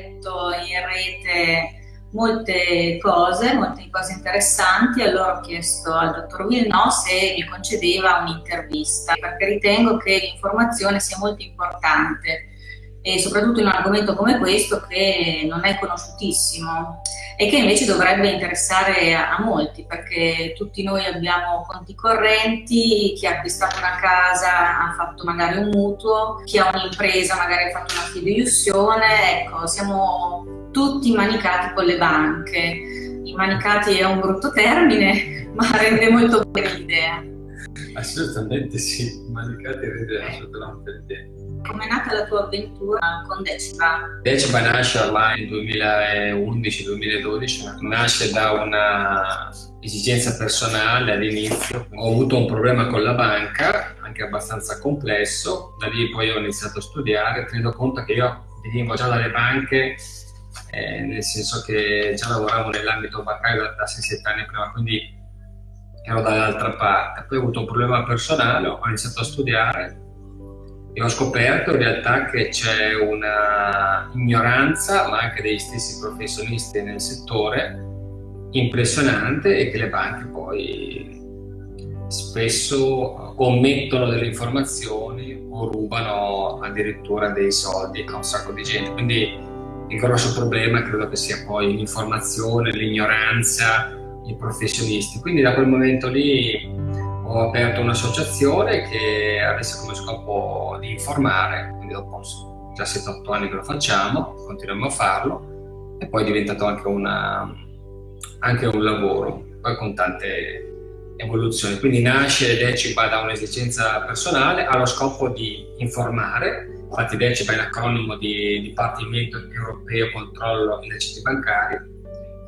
letto in rete molte cose, molte cose interessanti, allora ho chiesto al dottor Villeneuve se mi concedeva un'intervista, perché ritengo che l'informazione sia molto importante e soprattutto in un argomento come questo che non è conosciutissimo e che invece dovrebbe interessare a, molti perché tutti noi abbiamo conti correnti, chi ha acquistato una casa ha fatto magari un mutuo, chi ha un'impresa magari ha fatto una fideiussione, ecco, siamo tutti manicati con le banche. I manicati è un brutto termine, ma rende molto bene l'idea. Assolutamente sì, manicati rende assolutamente l'idea. Come è nata la tua avventura con Deciba? Deciba nasce ormai nel 2011-2012, nasce da una esigenza personale all'inizio. Ho avuto un problema con la banca, anche abbastanza complesso, da lì poi ho iniziato a studiare, tenendo conto che io venivo già dalle banche, eh, nel senso che già lavoravo nell'ambito bancario da, da 6-7 anni prima, quindi ero dall'altra parte. Poi ho avuto un problema personale, ho iniziato a studiare e ho scoperto in realtà che c'è una ignoranza, ma anche degli stessi professionisti nel settore, impressionante e che le banche poi spesso omettono delle informazioni o rubano addirittura dei soldi a un sacco di gente. Quindi il grosso problema credo che sia poi l'informazione, l'ignoranza, i professionisti. Quindi da quel momento lì ho aperto un'associazione che avesse come scopo di informare, quindi dopo già 7-8 anni che lo facciamo, continuiamo a farlo e poi è diventato anche, una, anche un lavoro, poi con tante evoluzioni. Quindi nasce Decipa da un'esigenza personale, ha lo scopo di informare, infatti Decipa è l'acronimo di Dipartimento Europeo Controllo Illeciti Bancari.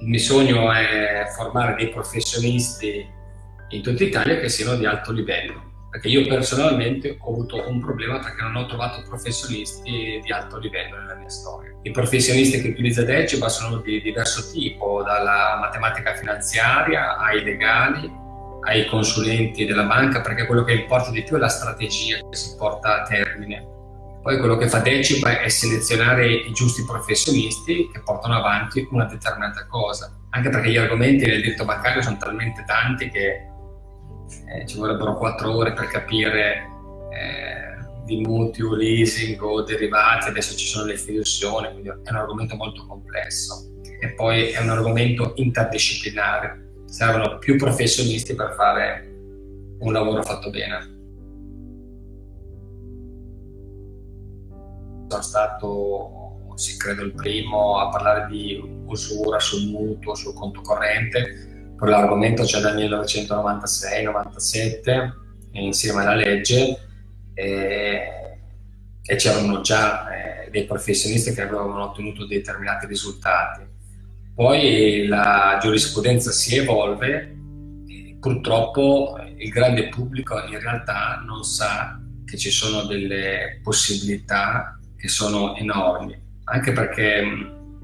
Il mio sogno è formare dei professionisti in tutta Italia che siano di alto livello. Perché io personalmente ho avuto un problema perché non ho trovato professionisti di alto livello nella mia storia. I professionisti che utilizza Deciba sono di diverso tipo, dalla matematica finanziaria ai legali, ai consulenti della banca, perché quello che importa di più è la strategia che si porta a termine. Poi quello che fa Deciba è selezionare i giusti professionisti che portano avanti una determinata cosa. Anche perché gli argomenti del diritto bancario sono talmente tanti che eh, ci vorrebbero quattro ore per capire eh, di mutuo, leasing o derivati, adesso ci sono le fiduzioni, quindi è un argomento molto complesso e poi è un argomento interdisciplinare, servono più professionisti per fare un lavoro fatto bene. Sono stato, sì, credo, il primo a parlare di usura sul mutuo, sul conto corrente, Quell'argomento c'è dal 1996-97 insieme alla legge e, e c'erano già eh, dei professionisti che avevano ottenuto determinati risultati. Poi la giurisprudenza si evolve purtroppo il grande pubblico in realtà non sa che ci sono delle possibilità che sono enormi, anche perché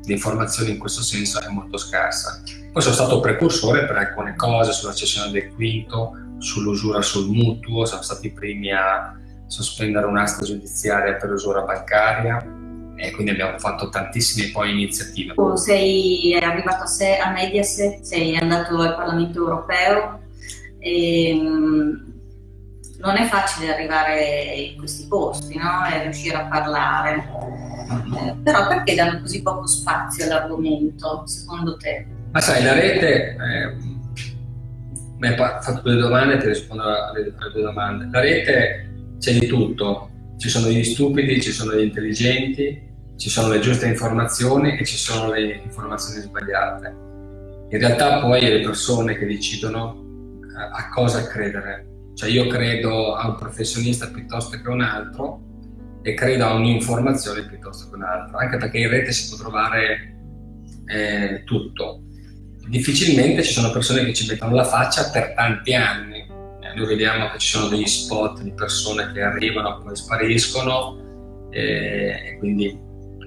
l'informazione in questo senso è molto scarsa. Poi sono stato precursore per alcune cose sulla cessione del quinto, sull'usura sul mutuo, siamo stati i primi a sospendere un'asta giudiziaria per usura bancaria e quindi abbiamo fatto tantissime poi iniziative. Sei arrivato a, sé, a Mediaset, sei andato al Parlamento europeo e non è facile arrivare in questi posti no? e riuscire a parlare. Eh, però perché danno così poco spazio all'argomento, secondo te? Ma sai, la rete, eh, mi hai fatto due domande, ti rispondo alle, alle due domande. La rete c'è di tutto, ci sono gli stupidi, ci sono gli intelligenti, ci sono le giuste informazioni e ci sono le informazioni sbagliate. In realtà poi è le persone che decidono eh, a cosa credere. Cioè io credo a un professionista piuttosto che a un altro e credo a un'informazione piuttosto che un'altra, anche perché in rete si può trovare eh, tutto. Difficilmente ci sono persone che ci mettono la faccia per tanti anni. Eh, noi vediamo che ci sono degli spot di persone che arrivano poi spariscono eh, e quindi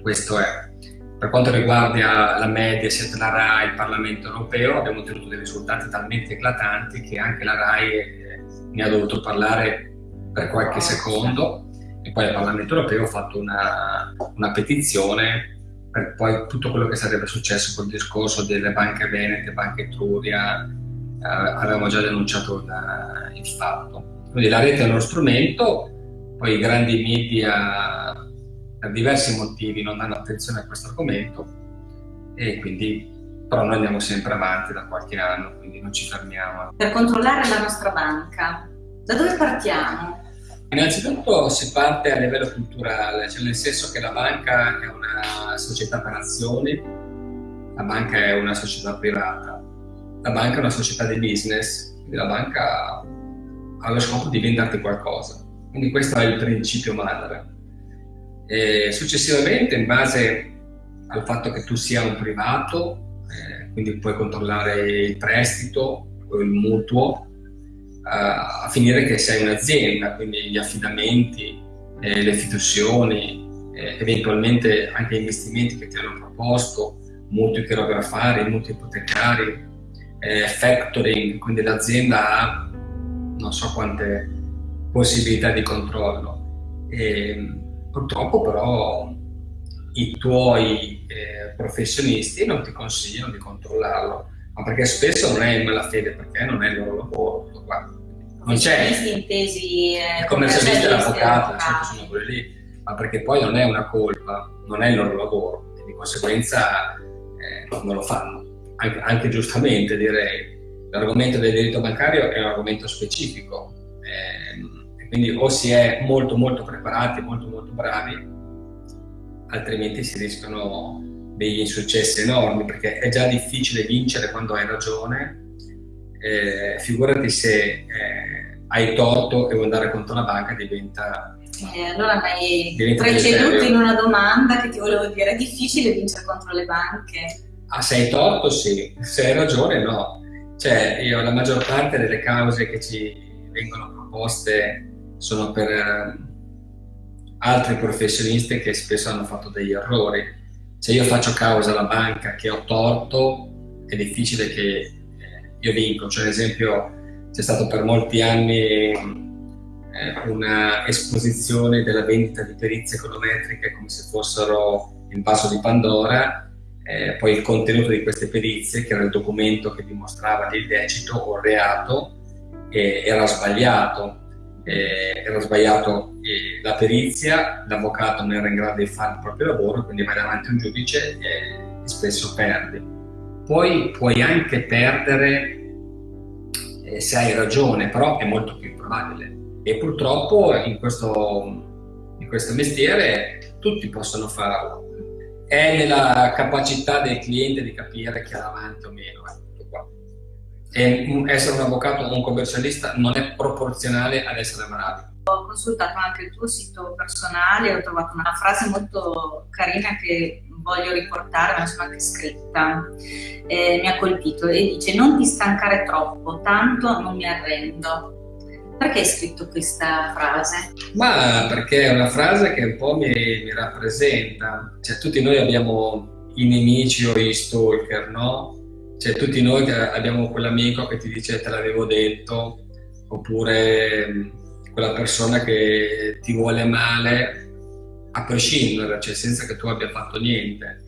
questo è. Per quanto riguarda la Mediaset, la RAI, il Parlamento europeo, abbiamo ottenuto dei risultati talmente eclatanti che anche la RAI ne ha dovuto parlare per qualche secondo e poi al Parlamento europeo ho fatto una, una petizione per poi tutto quello che sarebbe successo col discorso delle banche venete, banche Etruria, eh, avevamo già denunciato il, il fatto. Quindi la rete è uno strumento, poi i grandi media per diversi motivi non danno attenzione a questo argomento e quindi però noi andiamo sempre avanti da qualche anno, quindi non ci fermiamo. Per controllare la nostra banca, da dove partiamo? Innanzitutto si parte a livello culturale, cioè nel senso che la banca è una società per azioni, la banca è una società privata, la banca è una società di business, quindi la banca ha lo scopo di venderti qualcosa. Quindi questo è il principio madre. E successivamente, in base al fatto che tu sia un privato, quindi puoi controllare il prestito il mutuo, a finire che sei un'azienda, quindi gli affidamenti, eh, le fiduzioni, eh, eventualmente anche gli investimenti che ti hanno proposto, mutui chirografari, mutui ipotecari, eh, factoring, quindi l'azienda ha non so quante possibilità di controllo. E, purtroppo però i tuoi eh, professionisti non ti consigliano di controllarlo, ma perché spesso non è in malafede, perché non è il loro lavoro. Non c'è. intesi eh, commercialisti e l'avvocato, certo sono quelli lì, ma perché poi non è una colpa, non è il loro lavoro e di conseguenza eh, non lo fanno. Anche, anche, giustamente direi. L'argomento del diritto bancario è un argomento specifico, eh, quindi o si è molto molto preparati, molto molto bravi, altrimenti si rischiano degli insuccessi enormi perché è già difficile vincere quando hai ragione, eh, figurati se eh, hai torto e vuoi andare contro la banca diventa... Eh, allora mi hai preceduto in una domanda che ti volevo dire, è difficile vincere contro le banche? Ah, se hai torto sì, se hai ragione no. Cioè, io la maggior parte delle cause che ci vengono proposte sono per eh, altri professionisti che spesso hanno fatto degli errori se io faccio causa alla banca che ho torto, è difficile che eh, io vinco. Cioè, ad esempio, c'è stato per molti anni eh, una esposizione della vendita di perizie econometriche come se fossero il vaso di Pandora, eh, poi il contenuto di queste perizie, che era il documento che dimostrava l'illecito o il reato, eh, era sbagliato eh, era sbagliato eh, la perizia, l'avvocato non era in grado di fare il proprio lavoro, quindi vai davanti a un giudice e, spesso perdi. Poi puoi anche perdere eh, se hai ragione, però è molto più improbabile. E purtroppo in questo, in questo mestiere tutti possono farlo. È nella capacità del cliente di capire chi ha davanti o meno. E essere un avvocato o un commercialista non è proporzionale ad essere bravi. Ho consultato anche il tuo sito personale e ho trovato una frase molto carina che voglio riportare, ma sono anche scritta, eh, mi ha colpito e dice non ti stancare troppo, tanto non mi arrendo. Perché hai scritto questa frase? Ma perché è una frase che un po' mi, mi rappresenta, cioè tutti noi abbiamo i nemici o i stalker, no? Cioè tutti noi abbiamo quell'amico che ti dice te l'avevo detto, oppure mm, quella persona che ti vuole male a prescindere, cioè senza che tu abbia fatto niente,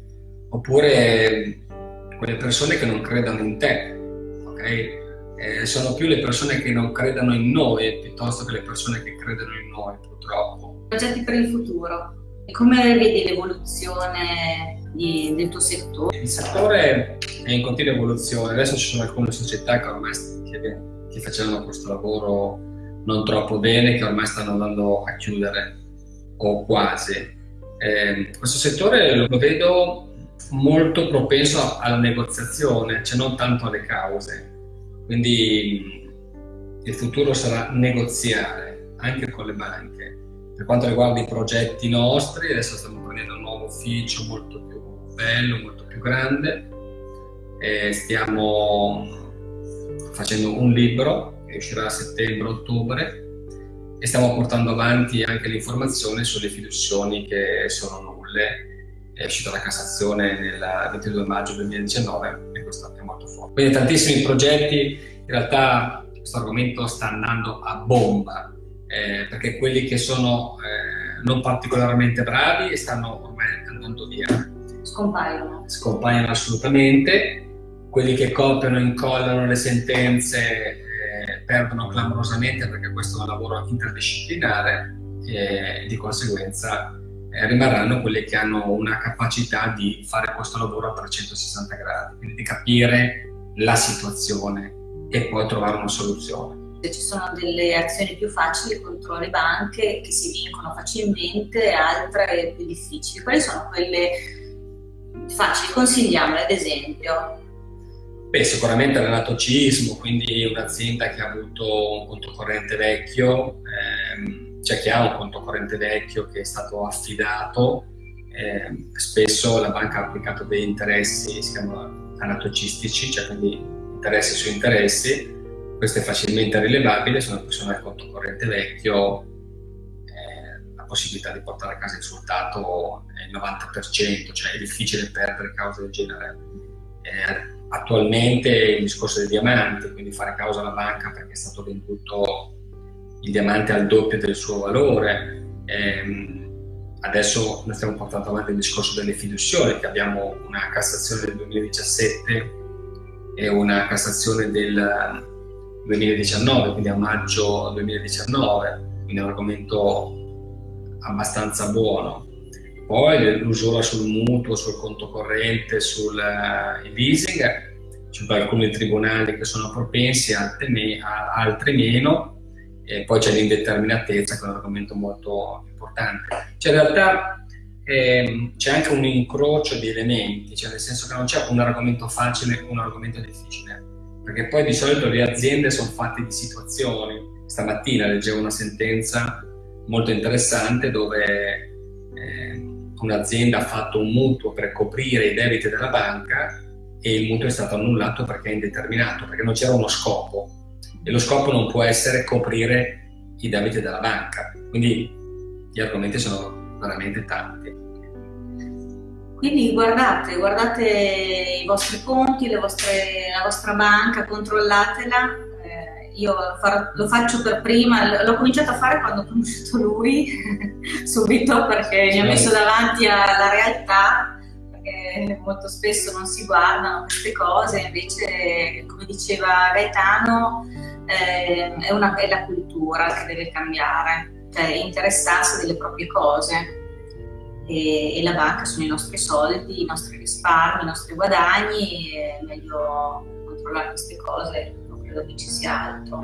oppure mm, quelle persone che non credono in te, ok? Eh, sono più le persone che non credono in noi piuttosto che le persone che credono in noi, purtroppo. Progetti per il futuro? Come vedi l'evoluzione di, del tuo settore? Il settore è in continua evoluzione, adesso ci sono alcune società che ormai che, che facevano questo lavoro non troppo bene, che ormai stanno andando a chiudere o quasi. Eh, questo settore lo vedo molto propenso alla negoziazione, cioè non tanto alle cause. Quindi il futuro sarà negoziare anche con le banche. Per quanto riguarda i progetti nostri, adesso stiamo prendendo un nuovo ufficio molto più bello, molto più grande. E stiamo facendo un libro che uscirà a settembre-ottobre e stiamo portando avanti anche l'informazione sulle fiduzioni che sono nulle. È uscita la Cassazione il 22 maggio 2019 e questo è molto forte. Quindi tantissimi progetti, in realtà questo argomento sta andando a bomba eh, perché quelli che sono eh, non particolarmente bravi stanno ormai andando via scompaiono. Scompaiono assolutamente. Quelli che copiano e incollano le sentenze eh, perdono clamorosamente perché questo è un lavoro interdisciplinare e di conseguenza eh, rimarranno quelli che hanno una capacità di fare questo lavoro a 360 gradi, quindi di capire la situazione e poi trovare una soluzione. Ci sono delle azioni più facili contro le banche che si vincono facilmente, altre più difficili. Quali sono quelle facili? Consigliamole ad esempio. Beh, sicuramente l'anatocismo, quindi un'azienda che ha avuto un conto corrente vecchio, ehm, c'è chi ha un conto corrente vecchio che è stato affidato, eh, spesso la banca ha applicato dei interessi, si chiamano anatocistici, cioè quindi interessi su interessi, questo è facilmente rilevabile, se una persona ha il conto corrente vecchio la possibilità di portare a casa il risultato è il 90%, cioè è difficile perdere cause del genere. Eh, attualmente il discorso dei diamanti, quindi fare causa alla banca perché è stato venduto il diamante al doppio del suo valore. Eh, adesso noi stiamo portando avanti il discorso delle fiduzioni, che abbiamo una Cassazione del 2017 e una Cassazione del 2019, quindi a maggio 2019, quindi è un argomento abbastanza buono. Poi l'usura sul mutuo, sul conto corrente, sul uh, leasing, ci sono alcuni tribunali che sono propensi, altri, me, altri meno, e poi c'è l'indeterminatezza, che è un argomento molto importante. Cioè in realtà eh, c'è anche un incrocio di elementi, cioè nel senso che non c'è un argomento facile e un argomento difficile perché poi di solito le aziende sono fatte di situazioni. Stamattina leggevo una sentenza molto interessante dove eh, un'azienda ha fatto un mutuo per coprire i debiti della banca e il mutuo è stato annullato perché è indeterminato, perché non c'era uno scopo e lo scopo non può essere coprire i debiti della banca. Quindi gli argomenti sono veramente tanti. Quindi guardate, guardate i vostri conti, vostre, la vostra banca, controllatela. Io farò, lo faccio per prima, l'ho cominciato a fare quando ho conosciuto lui, subito perché mi ha messo davanti alla realtà, perché molto spesso non si guardano queste cose, invece come diceva Gaetano eh, è, una, è la cultura che deve cambiare, cioè interessarsi delle proprie cose. E, e, la banca sono i nostri soldi, i nostri risparmi, i nostri guadagni è meglio controllare queste cose, credo che ci sia altro.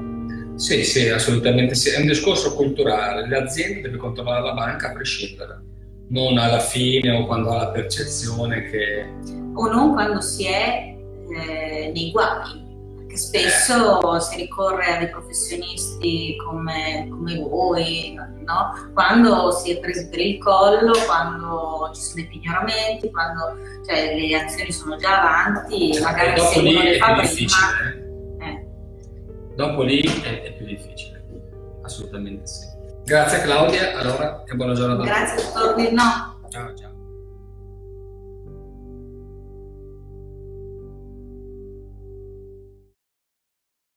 Sì, sì, assolutamente sì. È un discorso culturale. L'azienda deve controllare la banca a prescindere, non alla fine o quando ha la percezione che... O non quando si è eh, nei guai che spesso si ricorre a dei professionisti come, come voi, no? quando si è presi per il collo, quando ci sono dei pignoramenti, quando cioè, le azioni sono già avanti, magari se uno le fa prima. Dopo lì è, è, più difficile, assolutamente sì. Grazie Claudia, allora e buona giornata. Grazie dottor Virno. Ciao ciao.